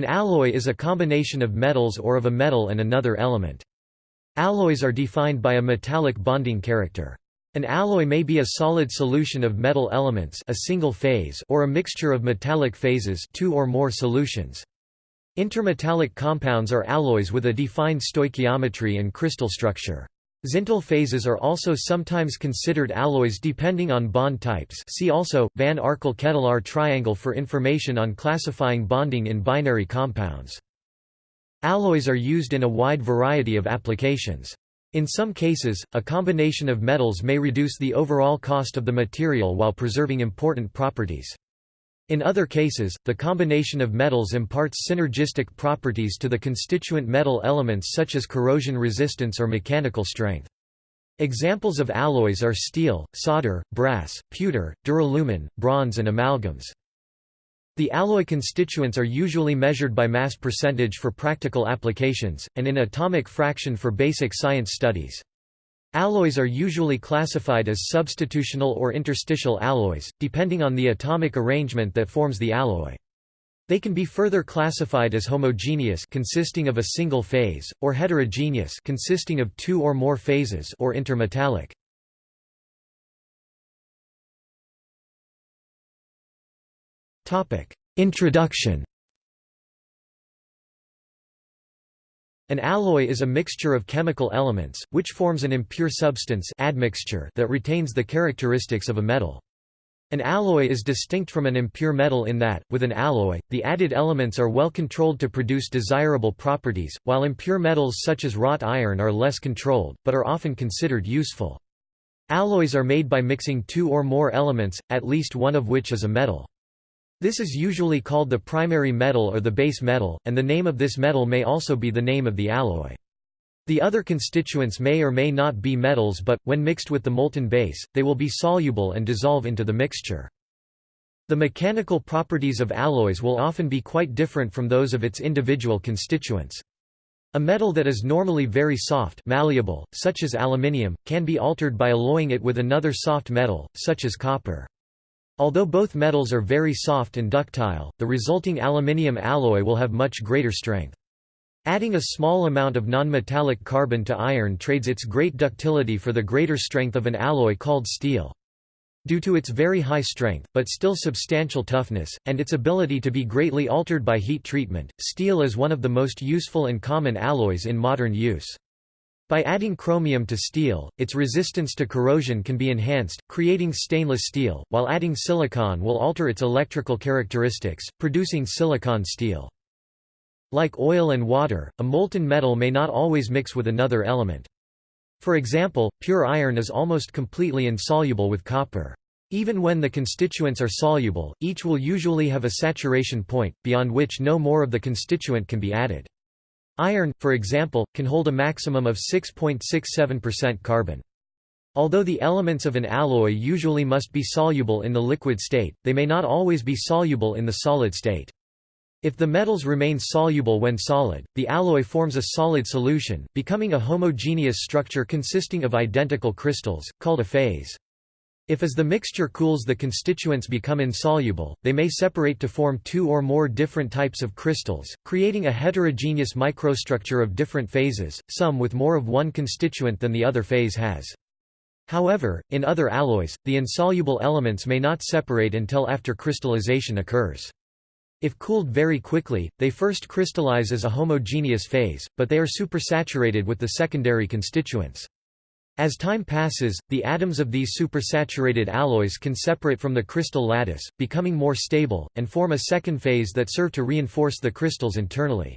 An alloy is a combination of metals or of a metal and another element. Alloys are defined by a metallic bonding character. An alloy may be a solid solution of metal elements a single phase or a mixture of metallic phases two or more solutions. Intermetallic compounds are alloys with a defined stoichiometry and crystal structure. Zintl phases are also sometimes considered alloys depending on bond types see also, Van Arkel-Ketelaar triangle for information on classifying bonding in binary compounds. Alloys are used in a wide variety of applications. In some cases, a combination of metals may reduce the overall cost of the material while preserving important properties. In other cases, the combination of metals imparts synergistic properties to the constituent metal elements such as corrosion resistance or mechanical strength. Examples of alloys are steel, solder, brass, pewter, duralumin, bronze and amalgams. The alloy constituents are usually measured by mass percentage for practical applications, and in atomic fraction for basic science studies. Alloys are usually classified as substitutional or interstitial alloys, depending on the atomic arrangement that forms the alloy. They can be further classified as homogeneous consisting of a single phase, or heterogeneous consisting of two or more phases or intermetallic. Introduction An alloy is a mixture of chemical elements, which forms an impure substance admixture that retains the characteristics of a metal. An alloy is distinct from an impure metal in that, with an alloy, the added elements are well controlled to produce desirable properties, while impure metals such as wrought iron are less controlled, but are often considered useful. Alloys are made by mixing two or more elements, at least one of which is a metal. This is usually called the primary metal or the base metal, and the name of this metal may also be the name of the alloy. The other constituents may or may not be metals but, when mixed with the molten base, they will be soluble and dissolve into the mixture. The mechanical properties of alloys will often be quite different from those of its individual constituents. A metal that is normally very soft malleable, such as aluminium, can be altered by alloying it with another soft metal, such as copper. Although both metals are very soft and ductile, the resulting aluminium alloy will have much greater strength. Adding a small amount of nonmetallic carbon to iron trades its great ductility for the greater strength of an alloy called steel. Due to its very high strength, but still substantial toughness, and its ability to be greatly altered by heat treatment, steel is one of the most useful and common alloys in modern use. By adding chromium to steel, its resistance to corrosion can be enhanced, creating stainless steel, while adding silicon will alter its electrical characteristics, producing silicon steel. Like oil and water, a molten metal may not always mix with another element. For example, pure iron is almost completely insoluble with copper. Even when the constituents are soluble, each will usually have a saturation point, beyond which no more of the constituent can be added. Iron, for example, can hold a maximum of 6.67% carbon. Although the elements of an alloy usually must be soluble in the liquid state, they may not always be soluble in the solid state. If the metals remain soluble when solid, the alloy forms a solid solution, becoming a homogeneous structure consisting of identical crystals, called a phase. If as the mixture cools the constituents become insoluble, they may separate to form two or more different types of crystals, creating a heterogeneous microstructure of different phases, some with more of one constituent than the other phase has. However, in other alloys, the insoluble elements may not separate until after crystallization occurs. If cooled very quickly, they first crystallize as a homogeneous phase, but they are supersaturated with the secondary constituents. As time passes, the atoms of these supersaturated alloys can separate from the crystal lattice, becoming more stable, and form a second phase that serve to reinforce the crystals internally.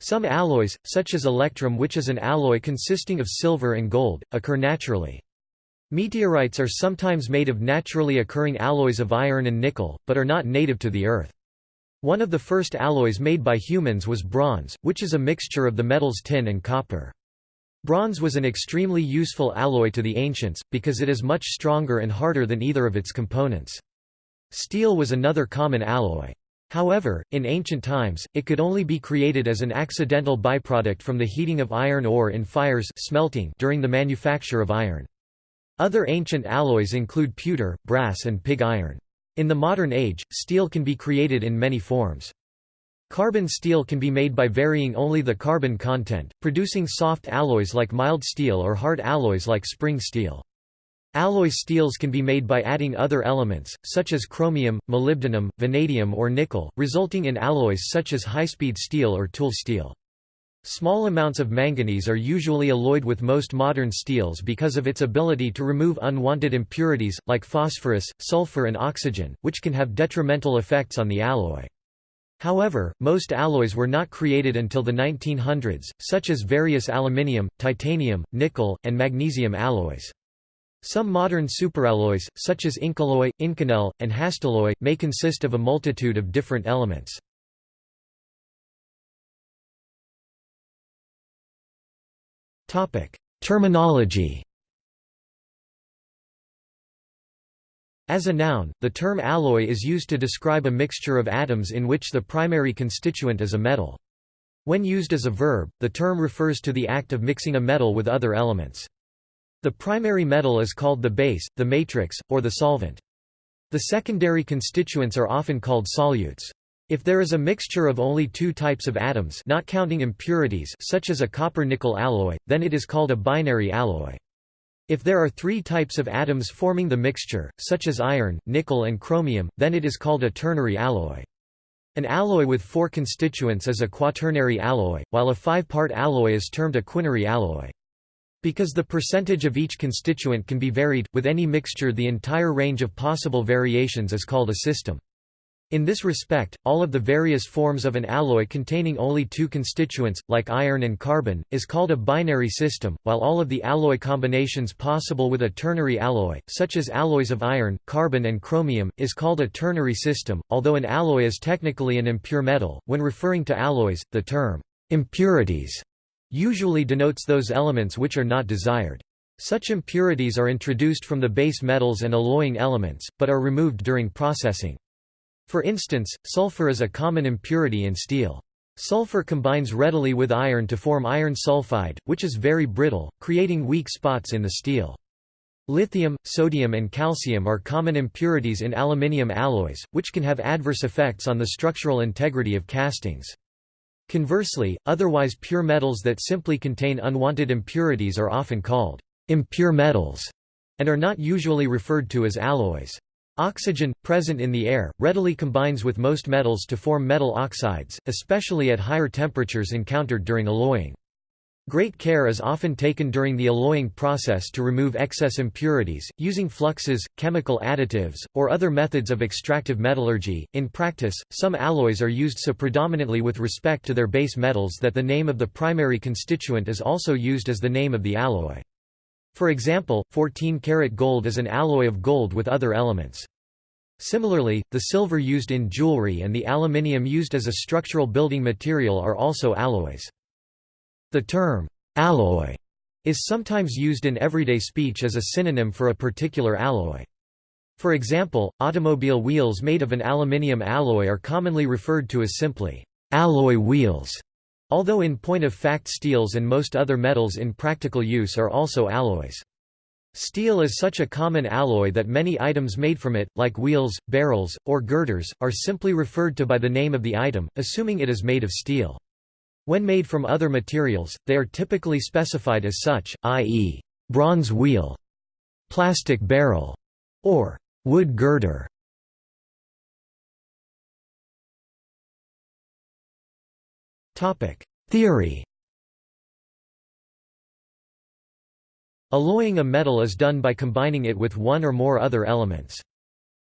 Some alloys, such as electrum which is an alloy consisting of silver and gold, occur naturally. Meteorites are sometimes made of naturally occurring alloys of iron and nickel, but are not native to the Earth. One of the first alloys made by humans was bronze, which is a mixture of the metals tin and copper. Bronze was an extremely useful alloy to the ancients, because it is much stronger and harder than either of its components. Steel was another common alloy. However, in ancient times, it could only be created as an accidental byproduct from the heating of iron ore in fires smelting during the manufacture of iron. Other ancient alloys include pewter, brass and pig iron. In the modern age, steel can be created in many forms. Carbon steel can be made by varying only the carbon content, producing soft alloys like mild steel or hard alloys like spring steel. Alloy steels can be made by adding other elements, such as chromium, molybdenum, vanadium or nickel, resulting in alloys such as high-speed steel or tool steel. Small amounts of manganese are usually alloyed with most modern steels because of its ability to remove unwanted impurities, like phosphorus, sulfur and oxygen, which can have detrimental effects on the alloy. However, most alloys were not created until the 1900s, such as various aluminium, titanium, nickel, and magnesium alloys. Some modern superalloys, such as Incoloy, Inconel, and Hastelloy, may consist of a multitude of different elements. Terminology As a noun, the term alloy is used to describe a mixture of atoms in which the primary constituent is a metal. When used as a verb, the term refers to the act of mixing a metal with other elements. The primary metal is called the base, the matrix, or the solvent. The secondary constituents are often called solutes. If there is a mixture of only two types of atoms not counting impurities such as a copper-nickel alloy, then it is called a binary alloy. If there are three types of atoms forming the mixture, such as iron, nickel and chromium, then it is called a ternary alloy. An alloy with four constituents is a quaternary alloy, while a five-part alloy is termed a quinary alloy. Because the percentage of each constituent can be varied, with any mixture the entire range of possible variations is called a system. In this respect, all of the various forms of an alloy containing only two constituents, like iron and carbon, is called a binary system, while all of the alloy combinations possible with a ternary alloy, such as alloys of iron, carbon and chromium, is called a ternary system. Although an alloy is technically an impure metal, when referring to alloys, the term impurities usually denotes those elements which are not desired. Such impurities are introduced from the base metals and alloying elements, but are removed during processing. For instance, sulfur is a common impurity in steel. Sulfur combines readily with iron to form iron sulfide, which is very brittle, creating weak spots in the steel. Lithium, sodium and calcium are common impurities in aluminium alloys, which can have adverse effects on the structural integrity of castings. Conversely, otherwise pure metals that simply contain unwanted impurities are often called impure metals, and are not usually referred to as alloys. Oxygen, present in the air, readily combines with most metals to form metal oxides, especially at higher temperatures encountered during alloying. Great care is often taken during the alloying process to remove excess impurities, using fluxes, chemical additives, or other methods of extractive metallurgy. In practice, some alloys are used so predominantly with respect to their base metals that the name of the primary constituent is also used as the name of the alloy. For example, 14-karat gold is an alloy of gold with other elements. Similarly, the silver used in jewelry and the aluminium used as a structural building material are also alloys. The term, alloy, is sometimes used in everyday speech as a synonym for a particular alloy. For example, automobile wheels made of an aluminium alloy are commonly referred to as simply, alloy wheels. Although in point of fact steels and most other metals in practical use are also alloys. Steel is such a common alloy that many items made from it, like wheels, barrels, or girders, are simply referred to by the name of the item, assuming it is made of steel. When made from other materials, they are typically specified as such, i.e., bronze wheel, plastic barrel, or wood girder. Theory Alloying a metal is done by combining it with one or more other elements.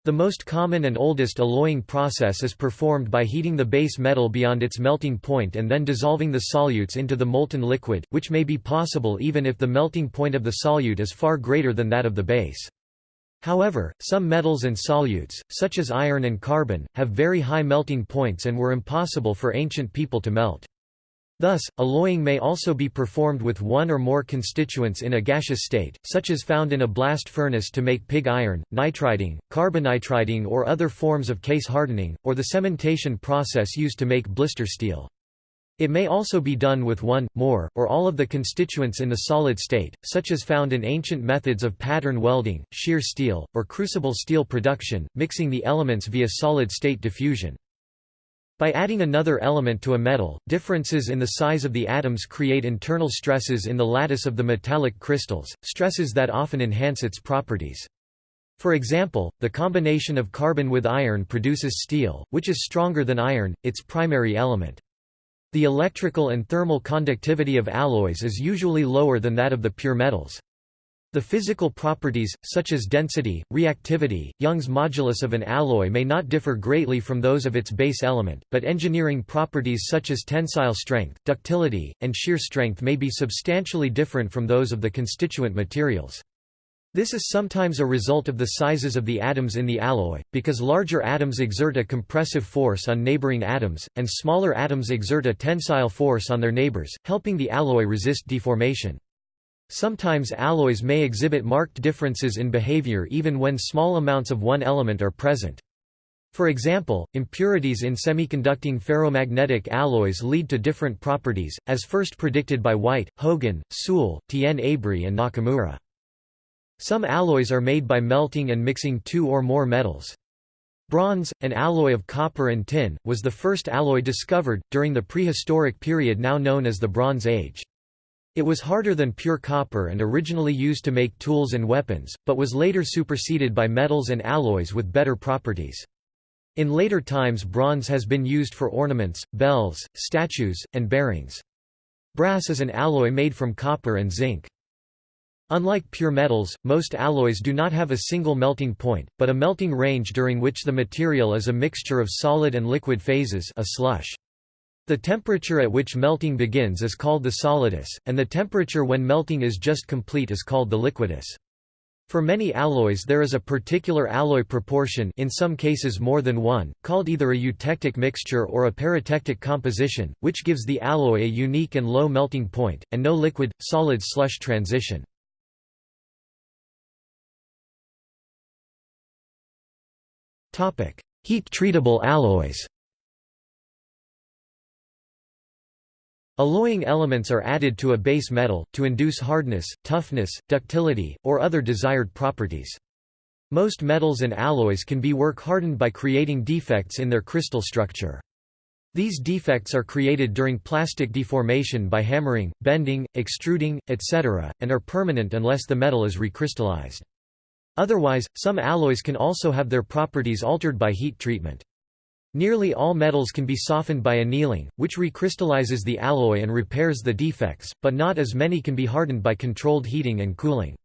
The most common and oldest alloying process is performed by heating the base metal beyond its melting point and then dissolving the solutes into the molten liquid, which may be possible even if the melting point of the solute is far greater than that of the base. However, some metals and solutes, such as iron and carbon, have very high melting points and were impossible for ancient people to melt. Thus, alloying may also be performed with one or more constituents in a gaseous state, such as found in a blast furnace to make pig iron, nitriding, carbonitriding or other forms of case hardening, or the cementation process used to make blister steel. It may also be done with one, more, or all of the constituents in the solid state, such as found in ancient methods of pattern welding, shear steel, or crucible steel production, mixing the elements via solid-state diffusion. By adding another element to a metal, differences in the size of the atoms create internal stresses in the lattice of the metallic crystals, stresses that often enhance its properties. For example, the combination of carbon with iron produces steel, which is stronger than iron, its primary element. The electrical and thermal conductivity of alloys is usually lower than that of the pure metals. The physical properties, such as density, reactivity, Young's modulus of an alloy may not differ greatly from those of its base element, but engineering properties such as tensile strength, ductility, and shear strength may be substantially different from those of the constituent materials. This is sometimes a result of the sizes of the atoms in the alloy, because larger atoms exert a compressive force on neighboring atoms, and smaller atoms exert a tensile force on their neighbors, helping the alloy resist deformation. Sometimes alloys may exhibit marked differences in behavior even when small amounts of one element are present. For example, impurities in semiconducting ferromagnetic alloys lead to different properties, as first predicted by White, Hogan, Suhl, Tian Abrie and Nakamura. Some alloys are made by melting and mixing two or more metals. Bronze, an alloy of copper and tin, was the first alloy discovered, during the prehistoric period now known as the Bronze Age. It was harder than pure copper and originally used to make tools and weapons, but was later superseded by metals and alloys with better properties. In later times bronze has been used for ornaments, bells, statues, and bearings. Brass is an alloy made from copper and zinc. Unlike pure metals, most alloys do not have a single melting point, but a melting range during which the material is a mixture of solid and liquid phases a slush. The temperature at which melting begins is called the solidus, and the temperature when melting is just complete is called the liquidus. For many alloys there is a particular alloy proportion in some cases more than one, called either a eutectic mixture or a peritectic composition, which gives the alloy a unique and low melting point, and no liquid-solid slush transition. Heat-treatable alloys Alloying elements are added to a base metal, to induce hardness, toughness, ductility, or other desired properties. Most metals and alloys can be work hardened by creating defects in their crystal structure. These defects are created during plastic deformation by hammering, bending, extruding, etc., and are permanent unless the metal is recrystallized. Otherwise, some alloys can also have their properties altered by heat treatment. Nearly all metals can be softened by annealing, which recrystallizes the alloy and repairs the defects, but not as many can be hardened by controlled heating and cooling.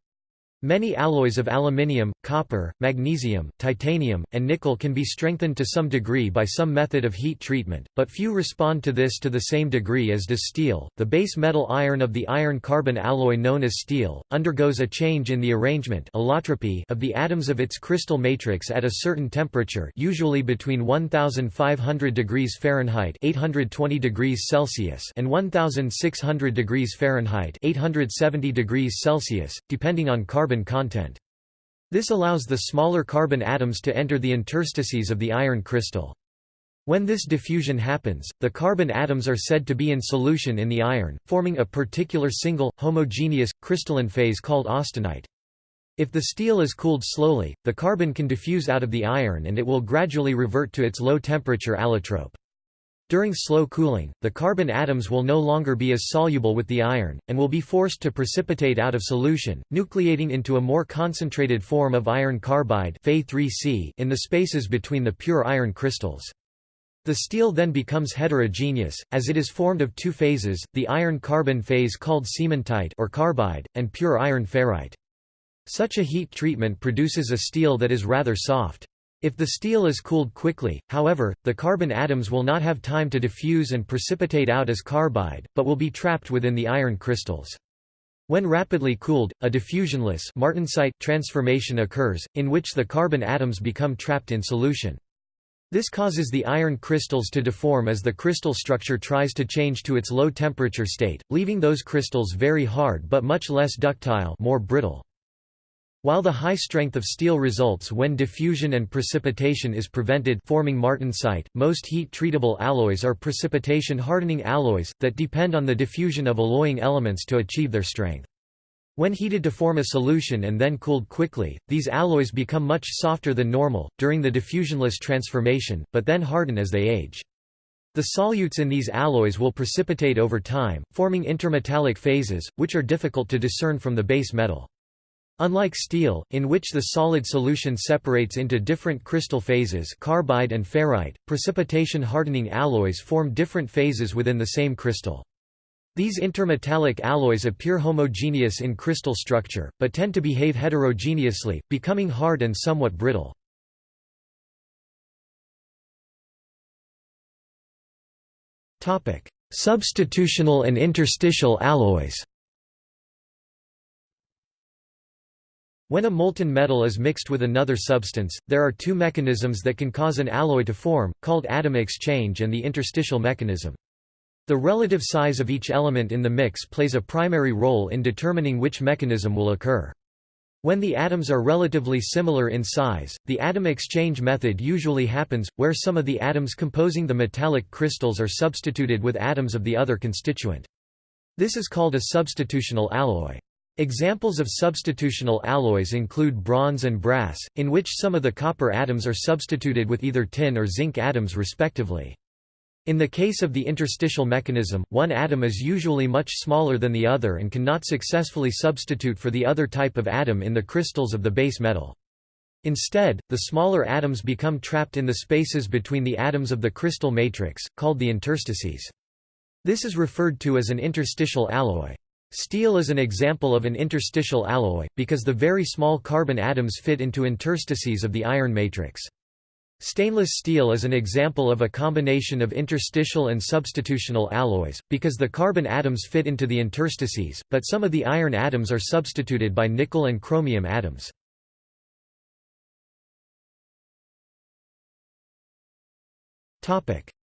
Many alloys of aluminium, copper, magnesium, titanium, and nickel can be strengthened to some degree by some method of heat treatment, but few respond to this to the same degree as does steel. The base metal iron of the iron carbon alloy known as steel undergoes a change in the arrangement allotropy of the atoms of its crystal matrix at a certain temperature, usually between 1500 degrees Fahrenheit (820 degrees Celsius) and 1600 degrees Fahrenheit (870 degrees Celsius), depending on carbon carbon content. This allows the smaller carbon atoms to enter the interstices of the iron crystal. When this diffusion happens, the carbon atoms are said to be in solution in the iron, forming a particular single, homogeneous, crystalline phase called austenite. If the steel is cooled slowly, the carbon can diffuse out of the iron and it will gradually revert to its low-temperature allotrope. During slow cooling, the carbon atoms will no longer be as soluble with the iron, and will be forced to precipitate out of solution, nucleating into a more concentrated form of iron carbide in the spaces between the pure iron crystals. The steel then becomes heterogeneous, as it is formed of two phases, the iron-carbon phase called cementite or carbide, and pure iron ferrite. Such a heat treatment produces a steel that is rather soft. If the steel is cooled quickly, however, the carbon atoms will not have time to diffuse and precipitate out as carbide, but will be trapped within the iron crystals. When rapidly cooled, a diffusionless martensite transformation occurs, in which the carbon atoms become trapped in solution. This causes the iron crystals to deform as the crystal structure tries to change to its low temperature state, leaving those crystals very hard but much less ductile more brittle. While the high strength of steel results when diffusion and precipitation is prevented forming martensite, most heat-treatable alloys are precipitation-hardening alloys, that depend on the diffusion of alloying elements to achieve their strength. When heated to form a solution and then cooled quickly, these alloys become much softer than normal, during the diffusionless transformation, but then harden as they age. The solutes in these alloys will precipitate over time, forming intermetallic phases, which are difficult to discern from the base metal. Unlike steel, in which the solid solution separates into different crystal phases carbide and ferrite, precipitation-hardening alloys form different phases within the same crystal. These intermetallic alloys appear homogeneous in crystal structure, but tend to behave heterogeneously, becoming hard and somewhat brittle. Substitutional and interstitial alloys When a molten metal is mixed with another substance, there are two mechanisms that can cause an alloy to form, called atom exchange and the interstitial mechanism. The relative size of each element in the mix plays a primary role in determining which mechanism will occur. When the atoms are relatively similar in size, the atom exchange method usually happens, where some of the atoms composing the metallic crystals are substituted with atoms of the other constituent. This is called a substitutional alloy. Examples of substitutional alloys include bronze and brass, in which some of the copper atoms are substituted with either tin or zinc atoms respectively. In the case of the interstitial mechanism, one atom is usually much smaller than the other and cannot successfully substitute for the other type of atom in the crystals of the base metal. Instead, the smaller atoms become trapped in the spaces between the atoms of the crystal matrix, called the interstices. This is referred to as an interstitial alloy. Steel is an example of an interstitial alloy, because the very small carbon atoms fit into interstices of the iron matrix. Stainless steel is an example of a combination of interstitial and substitutional alloys, because the carbon atoms fit into the interstices, but some of the iron atoms are substituted by nickel and chromium atoms.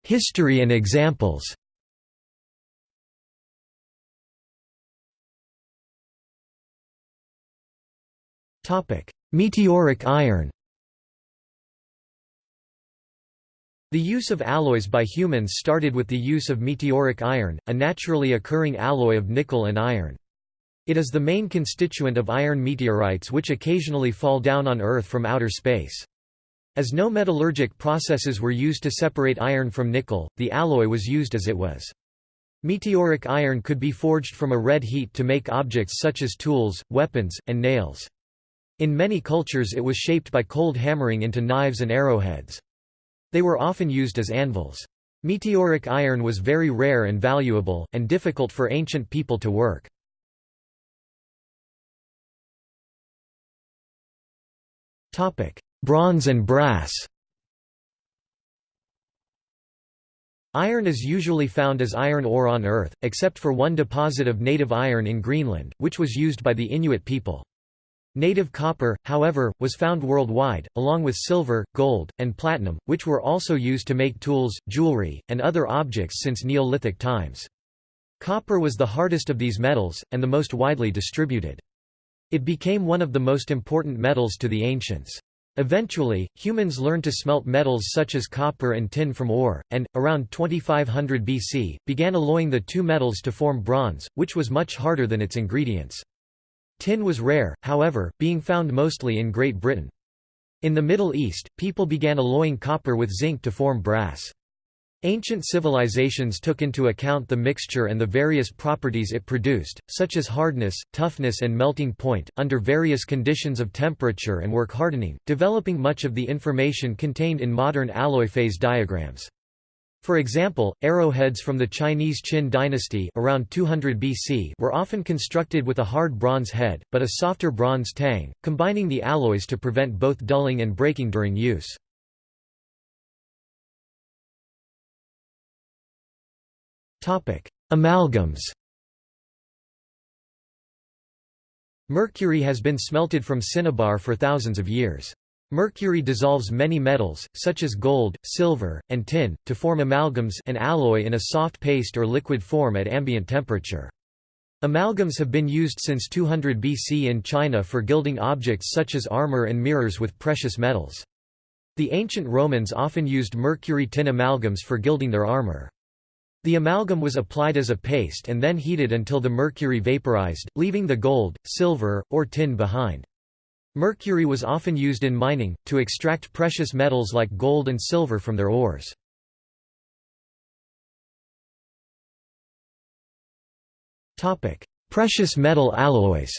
History and examples Meteoric iron The use of alloys by humans started with the use of meteoric iron, a naturally occurring alloy of nickel and iron. It is the main constituent of iron meteorites which occasionally fall down on Earth from outer space. As no metallurgic processes were used to separate iron from nickel, the alloy was used as it was. Meteoric iron could be forged from a red heat to make objects such as tools, weapons, and nails. In many cultures it was shaped by cold hammering into knives and arrowheads. They were often used as anvils. Meteoric iron was very rare and valuable, and difficult for ancient people to work. Bronze and brass Iron is usually found as iron ore on Earth, except for one deposit of native iron in Greenland, which was used by the Inuit people. Native copper, however, was found worldwide, along with silver, gold, and platinum, which were also used to make tools, jewelry, and other objects since Neolithic times. Copper was the hardest of these metals, and the most widely distributed. It became one of the most important metals to the ancients. Eventually, humans learned to smelt metals such as copper and tin from ore, and, around 2500 BC, began alloying the two metals to form bronze, which was much harder than its ingredients. Tin was rare, however, being found mostly in Great Britain. In the Middle East, people began alloying copper with zinc to form brass. Ancient civilizations took into account the mixture and the various properties it produced, such as hardness, toughness and melting point, under various conditions of temperature and work hardening, developing much of the information contained in modern alloy phase diagrams. For example, arrowheads from the Chinese Qin dynasty around 200 BC were often constructed with a hard bronze head, but a softer bronze tang, combining the alloys to prevent both dulling and breaking during use. Amalgams Mercury has been smelted from cinnabar for thousands of years. Mercury dissolves many metals, such as gold, silver, and tin, to form amalgams an alloy in a soft paste or liquid form at ambient temperature. Amalgams have been used since 200 BC in China for gilding objects such as armor and mirrors with precious metals. The ancient Romans often used mercury tin amalgams for gilding their armor. The amalgam was applied as a paste and then heated until the mercury vaporized, leaving the gold, silver, or tin behind. Mercury was often used in mining, to extract precious metals like gold and silver from their ores. precious metal alloys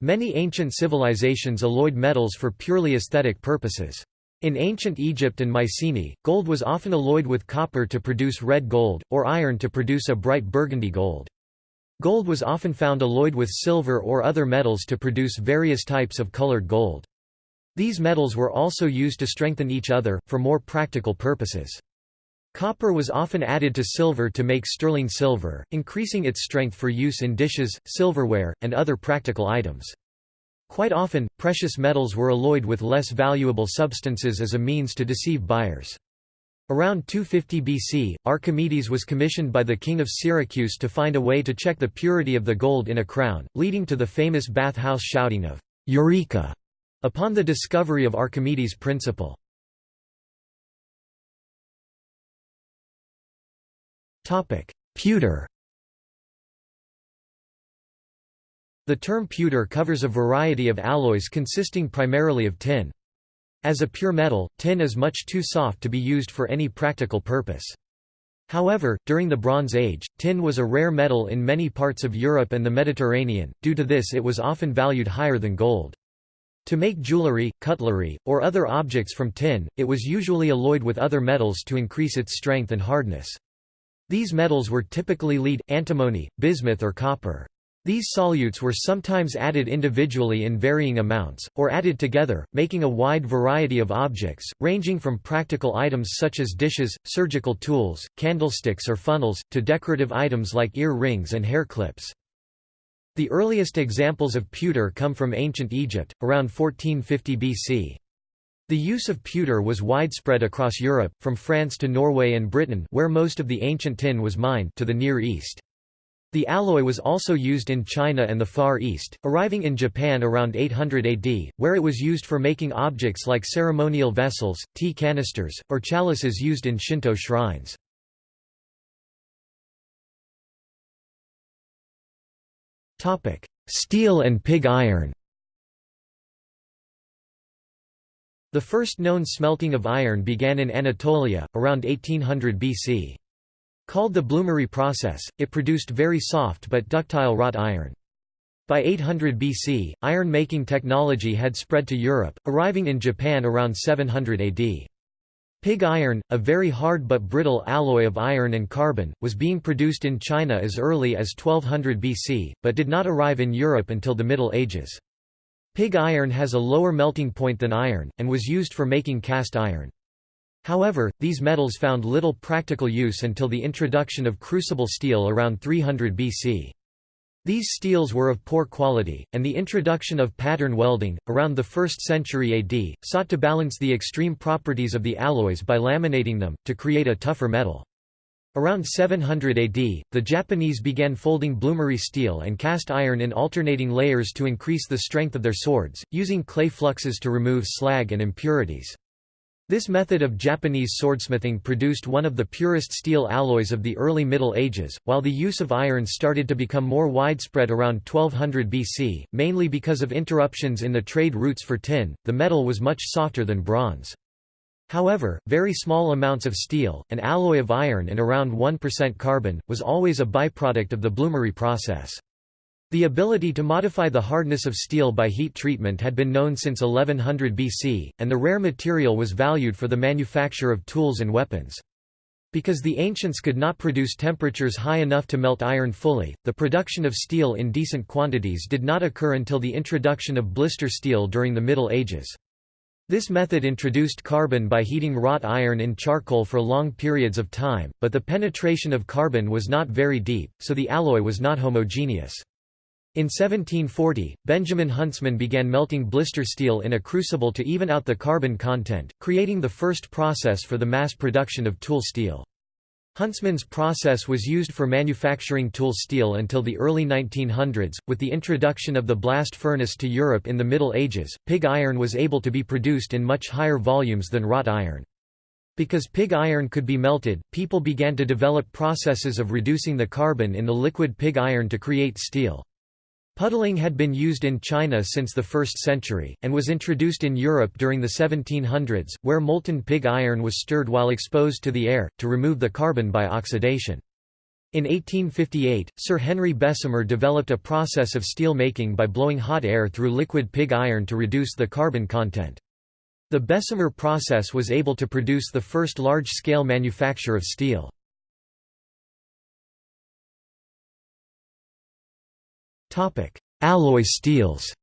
Many ancient civilizations alloyed metals for purely aesthetic purposes. In ancient Egypt and Mycenae, gold was often alloyed with copper to produce red gold, or iron to produce a bright burgundy gold. Gold was often found alloyed with silver or other metals to produce various types of colored gold. These metals were also used to strengthen each other, for more practical purposes. Copper was often added to silver to make sterling silver, increasing its strength for use in dishes, silverware, and other practical items. Quite often, precious metals were alloyed with less valuable substances as a means to deceive buyers. Around 250 BC, Archimedes was commissioned by the king of Syracuse to find a way to check the purity of the gold in a crown, leading to the famous bath house shouting of Eureka upon the discovery of Archimedes' principle. Pewter The term pewter covers a variety of alloys consisting primarily of tin. As a pure metal, tin is much too soft to be used for any practical purpose. However, during the Bronze Age, tin was a rare metal in many parts of Europe and the Mediterranean, due to this it was often valued higher than gold. To make jewelry, cutlery, or other objects from tin, it was usually alloyed with other metals to increase its strength and hardness. These metals were typically lead, antimony, bismuth or copper. These solutes were sometimes added individually in varying amounts, or added together, making a wide variety of objects, ranging from practical items such as dishes, surgical tools, candlesticks or funnels, to decorative items like ear rings and hair clips. The earliest examples of pewter come from ancient Egypt, around 1450 BC. The use of pewter was widespread across Europe, from France to Norway and Britain where most of the ancient tin was mined to the Near East. The alloy was also used in China and the Far East, arriving in Japan around 800 AD, where it was used for making objects like ceremonial vessels, tea canisters, or chalices used in Shinto shrines. Steel and pig iron The first known smelting of iron began in Anatolia, around 1800 BC. Called the bloomery process, it produced very soft but ductile wrought iron. By 800 BC, iron-making technology had spread to Europe, arriving in Japan around 700 AD. Pig iron, a very hard but brittle alloy of iron and carbon, was being produced in China as early as 1200 BC, but did not arrive in Europe until the Middle Ages. Pig iron has a lower melting point than iron, and was used for making cast iron. However, these metals found little practical use until the introduction of crucible steel around 300 BC. These steels were of poor quality, and the introduction of pattern welding, around the 1st century AD, sought to balance the extreme properties of the alloys by laminating them, to create a tougher metal. Around 700 AD, the Japanese began folding bloomery steel and cast iron in alternating layers to increase the strength of their swords, using clay fluxes to remove slag and impurities. This method of Japanese swordsmithing produced one of the purest steel alloys of the early Middle Ages, while the use of iron started to become more widespread around 1200 BC, mainly because of interruptions in the trade routes for tin, the metal was much softer than bronze. However, very small amounts of steel, an alloy of iron and around 1% carbon, was always a byproduct of the bloomery process. The ability to modify the hardness of steel by heat treatment had been known since 1100 BC, and the rare material was valued for the manufacture of tools and weapons. Because the ancients could not produce temperatures high enough to melt iron fully, the production of steel in decent quantities did not occur until the introduction of blister steel during the Middle Ages. This method introduced carbon by heating wrought iron in charcoal for long periods of time, but the penetration of carbon was not very deep, so the alloy was not homogeneous. In 1740, Benjamin Huntsman began melting blister steel in a crucible to even out the carbon content, creating the first process for the mass production of tool steel. Huntsman's process was used for manufacturing tool steel until the early 1900s. With the introduction of the blast furnace to Europe in the Middle Ages, pig iron was able to be produced in much higher volumes than wrought iron. Because pig iron could be melted, people began to develop processes of reducing the carbon in the liquid pig iron to create steel. Puddling had been used in China since the 1st century, and was introduced in Europe during the 1700s, where molten pig iron was stirred while exposed to the air, to remove the carbon by oxidation. In 1858, Sir Henry Bessemer developed a process of steel making by blowing hot air through liquid pig iron to reduce the carbon content. The Bessemer process was able to produce the first large-scale manufacture of steel. Alloy steels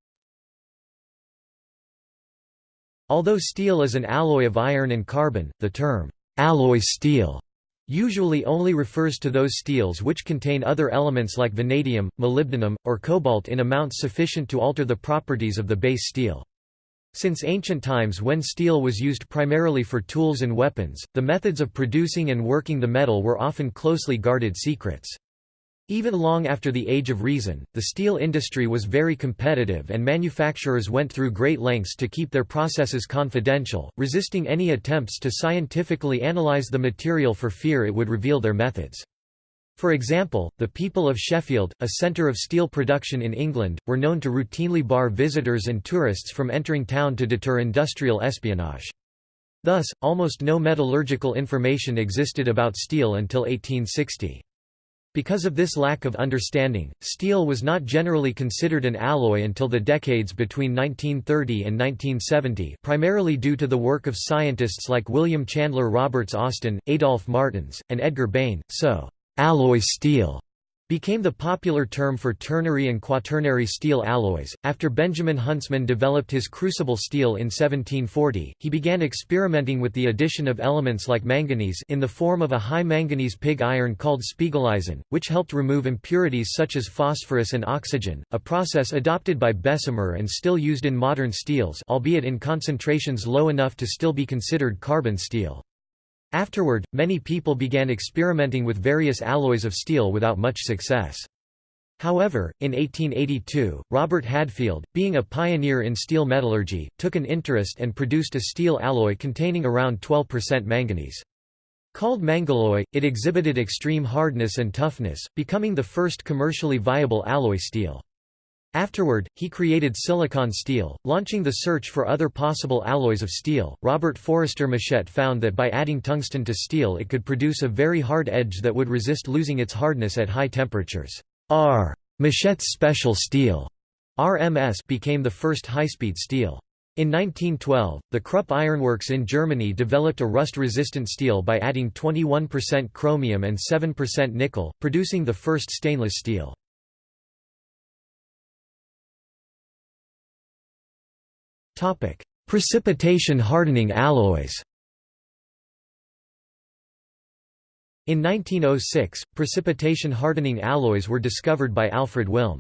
Although steel is an alloy of iron and carbon, the term, alloy steel usually only refers to those steels which contain other elements like vanadium, molybdenum, or cobalt in amounts sufficient to alter the properties of the base steel. Since ancient times when steel was used primarily for tools and weapons, the methods of producing and working the metal were often closely guarded secrets. Even long after the Age of Reason, the steel industry was very competitive and manufacturers went through great lengths to keep their processes confidential, resisting any attempts to scientifically analyze the material for fear it would reveal their methods. For example, the people of Sheffield, a centre of steel production in England, were known to routinely bar visitors and tourists from entering town to deter industrial espionage. Thus, almost no metallurgical information existed about steel until 1860. Because of this lack of understanding, steel was not generally considered an alloy until the decades between 1930 and 1970 primarily due to the work of scientists like William Chandler Roberts Austen, Adolf Martens, and Edgar Bain, so, alloy steel became the popular term for ternary and quaternary steel alloys. After Benjamin Huntsman developed his crucible steel in 1740, he began experimenting with the addition of elements like manganese in the form of a high manganese pig iron called Spiegeleisen, which helped remove impurities such as phosphorus and oxygen, a process adopted by Bessemer and still used in modern steels albeit in concentrations low enough to still be considered carbon steel. Afterward, many people began experimenting with various alloys of steel without much success. However, in 1882, Robert Hadfield, being a pioneer in steel metallurgy, took an interest and produced a steel alloy containing around 12% manganese. Called Mangalloy, it exhibited extreme hardness and toughness, becoming the first commercially viable alloy steel. Afterward, he created silicon steel, launching the search for other possible alloys of steel. Robert Forester Mushet found that by adding tungsten to steel it could produce a very hard edge that would resist losing its hardness at high temperatures. R. Mushet's special steel RMS became the first high-speed steel. In 1912, the Krupp Ironworks in Germany developed a rust-resistant steel by adding 21% chromium and 7% nickel, producing the first stainless steel. Precipitation hardening alloys In 1906, precipitation hardening alloys were discovered by Alfred Wilm.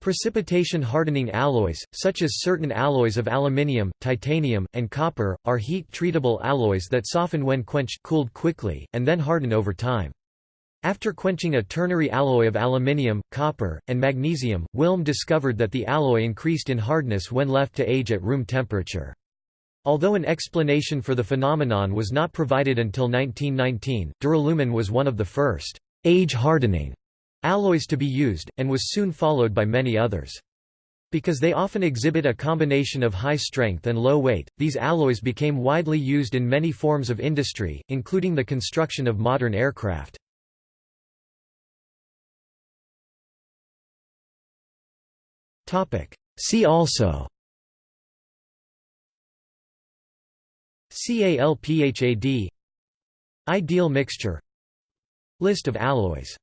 Precipitation hardening alloys, such as certain alloys of aluminium, titanium, and copper, are heat-treatable alloys that soften when quenched cooled quickly, and then harden over time. After quenching a ternary alloy of aluminium, copper, and magnesium, Wilm discovered that the alloy increased in hardness when left to age at room temperature. Although an explanation for the phenomenon was not provided until 1919, duralumin was one of the first age-hardening alloys to be used, and was soon followed by many others. Because they often exhibit a combination of high strength and low weight, these alloys became widely used in many forms of industry, including the construction of modern aircraft. See also. CALPHAD Ideal mixture. List of alloys